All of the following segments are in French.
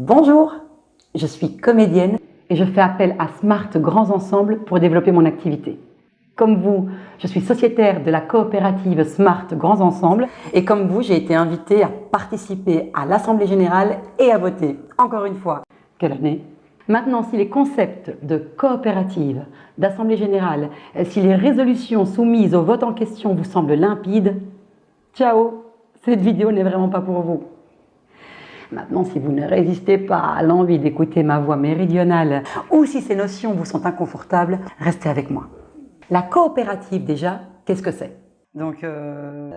Bonjour, je suis comédienne et je fais appel à Smart Grands Ensembles pour développer mon activité. Comme vous, je suis sociétaire de la coopérative Smart Grands Ensembles et comme vous, j'ai été invitée à participer à l'Assemblée Générale et à voter. Encore une fois, quelle année? Maintenant, si les concepts de coopérative, d'Assemblée Générale, si les résolutions soumises au vote en question vous semblent limpides, ciao Cette vidéo n'est vraiment pas pour vous. Maintenant, si vous ne résistez pas à l'envie d'écouter ma voix méridionale ou si ces notions vous sont inconfortables, restez avec moi. La coopérative, déjà, qu'est-ce que c'est? Donc, euh,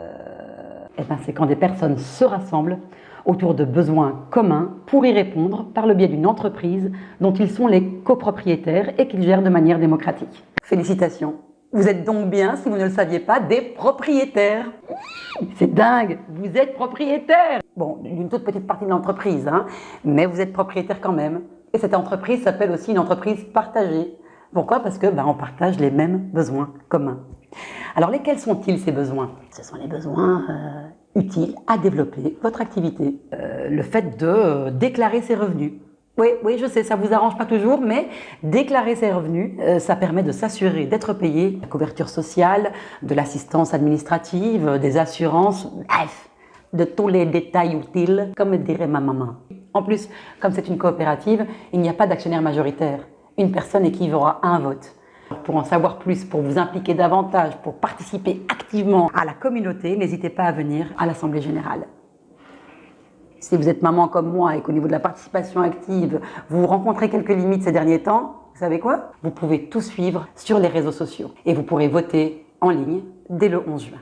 eh ben, c'est quand des personnes se rassemblent autour de besoins communs pour y répondre par le biais d'une entreprise dont ils sont les copropriétaires et qu'ils gèrent de manière démocratique. Félicitations vous êtes donc bien, si vous ne le saviez pas, des propriétaires. C'est dingue, vous êtes propriétaire. Bon, d'une toute petite partie de l'entreprise, hein, mais vous êtes propriétaire quand même. Et cette entreprise s'appelle aussi une entreprise partagée. Pourquoi? Parce que ben, on partage les mêmes besoins communs. Alors lesquels sont-ils ces besoins? Ce sont les besoins euh, utiles à développer votre activité. Euh, le fait de euh, déclarer ses revenus, oui, oui, je sais, ça vous arrange pas toujours, mais déclarer ses revenus, euh, ça permet de s'assurer d'être payé, la couverture sociale, de l'assistance administrative, des assurances, bref, de tous les détails utiles, comme dirait ma maman. En plus, comme c'est une coopérative, il n'y a pas d'actionnaire majoritaire. Une personne équivaut à un vote. Pour en savoir plus, pour vous impliquer davantage, pour participer activement à la communauté, n'hésitez pas à venir à l'Assemblée Générale. Si vous êtes maman comme moi et qu'au niveau de la participation active, vous rencontrez quelques limites ces derniers temps, vous savez quoi? Vous pouvez tout suivre sur les réseaux sociaux et vous pourrez voter en ligne dès le 11 juin.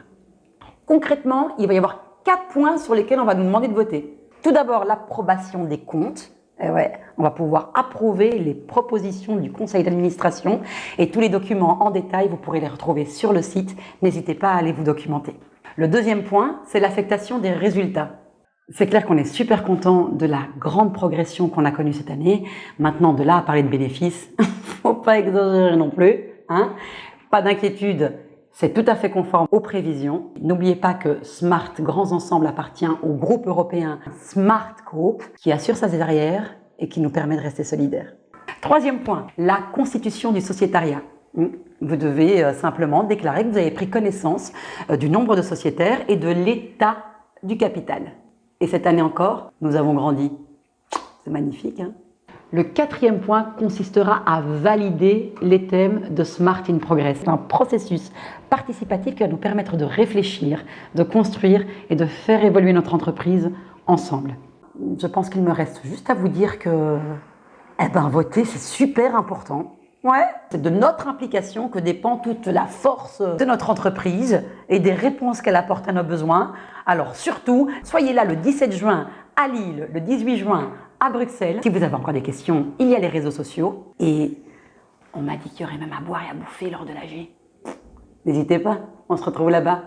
Concrètement, il va y avoir quatre points sur lesquels on va nous demander de voter. Tout d'abord, l'approbation des comptes. Eh ouais, on va pouvoir approuver les propositions du conseil d'administration et tous les documents en détail, vous pourrez les retrouver sur le site. N'hésitez pas à aller vous documenter. Le deuxième point, c'est l'affectation des résultats. C'est clair qu'on est super content de la grande progression qu'on a connue cette année. Maintenant, de là à parler de bénéfices, faut pas exagérer non plus. Hein pas d'inquiétude, c'est tout à fait conforme aux prévisions. N'oubliez pas que Smart Grands Ensembles appartient au groupe européen Smart Group qui assure sa derrière et qui nous permet de rester solidaires. Troisième point, la constitution du sociétariat. Vous devez euh, simplement déclarer que vous avez pris connaissance euh, du nombre de sociétaires et de l'état du capital. Et cette année encore, nous avons grandi. C'est magnifique. Hein le quatrième point consistera à valider les thèmes de Smart in Progress. C'est un processus participatif qui va nous permettre de réfléchir, de construire et de faire évoluer notre entreprise ensemble. Je pense qu'il me reste juste à vous dire que eh ben, voter, c'est super important. Ouais, c'est de notre implication que dépend toute la force de notre entreprise et des réponses qu'elle apporte à nos besoins. Alors surtout, soyez là le 17 juin à Lille, le 18 juin à Bruxelles. Si vous avez encore des questions, il y a les réseaux sociaux. Et on m'a dit qu'il y aurait même à boire et à bouffer lors de la G. N'hésitez pas, on se retrouve là-bas.